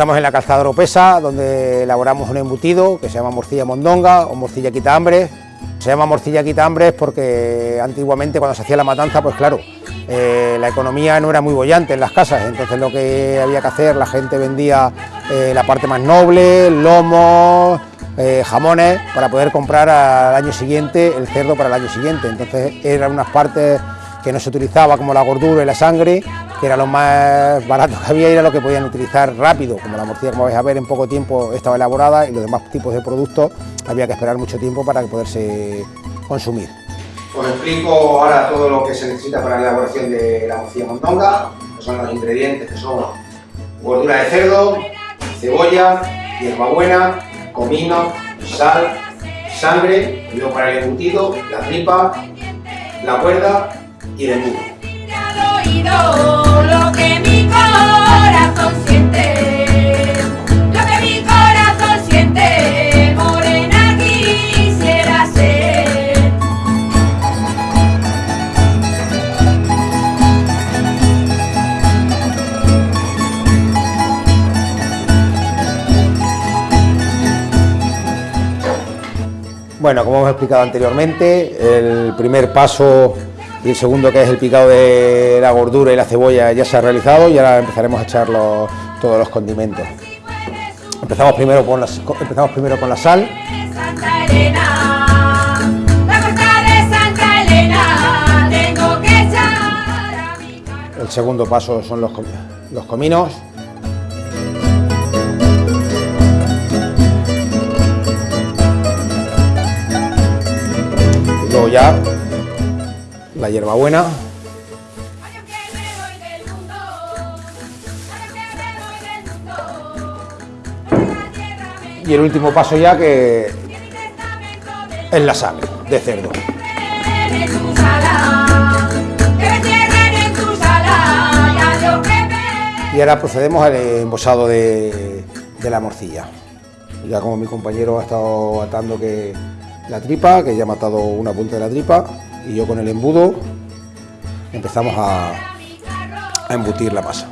Estamos en la calzada Oropesa, donde elaboramos un embutido que se llama morcilla mondonga o morcilla quita hambre. Se llama morcilla quita hambre porque antiguamente cuando se hacía la matanza, pues claro, eh, la economía no era muy bollante en las casas, entonces lo que había que hacer, la gente vendía eh, la parte más noble, lomos, eh, jamones, para poder comprar al año siguiente el cerdo para el año siguiente. Entonces eran unas partes que no se utilizaba como la gordura y la sangre, que era lo más barato que había y era lo que podían utilizar rápido, como la morcilla, como vais a ver, en poco tiempo estaba elaborada y los demás tipos de productos había que esperar mucho tiempo para poderse consumir. Os explico ahora todo lo que se necesita para la elaboración de la morcilla mondonga, que son los ingredientes que son gordura de cerdo, cebolla, hierbabuena, comino, sal, sangre, y luego para el embutido, la tripa, la cuerda y el embudo. Bueno, como hemos explicado anteriormente, el primer paso y el segundo, que es el picado de la gordura y la cebolla, ya se ha realizado y ahora empezaremos a echar todos los condimentos. Empezamos primero, con empezamos primero con la sal. El segundo paso son los, los cominos. Ya la hierbabuena. Y el último paso ya que es la sangre de cerdo. Y ahora procedemos al embosado de, de la morcilla. Ya como mi compañero ha estado atando que la tripa, que ya ha matado una punta de la tripa, y yo con el embudo empezamos a, a embutir la masa.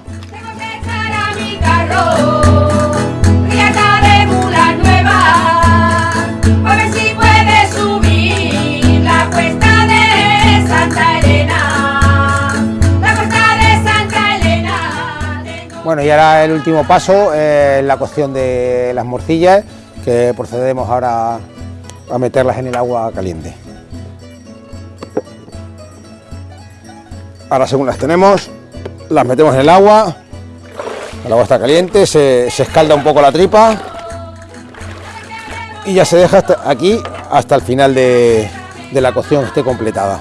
Bueno, y ahora el último paso es la cocción de las morcillas, que procedemos ahora a meterlas en el agua caliente. Ahora según las tenemos, las metemos en el agua, el agua está caliente, se, escalda un poco la tripa y ya se deja hasta aquí hasta el final de, de la cocción esté completada.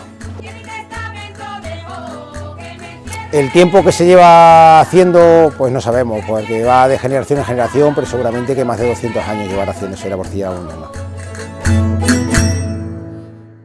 El tiempo que se lleva haciendo, pues no sabemos, porque va de generación en generación, pero seguramente que más de 200 años llevará haciéndose la porcilla. Thank you.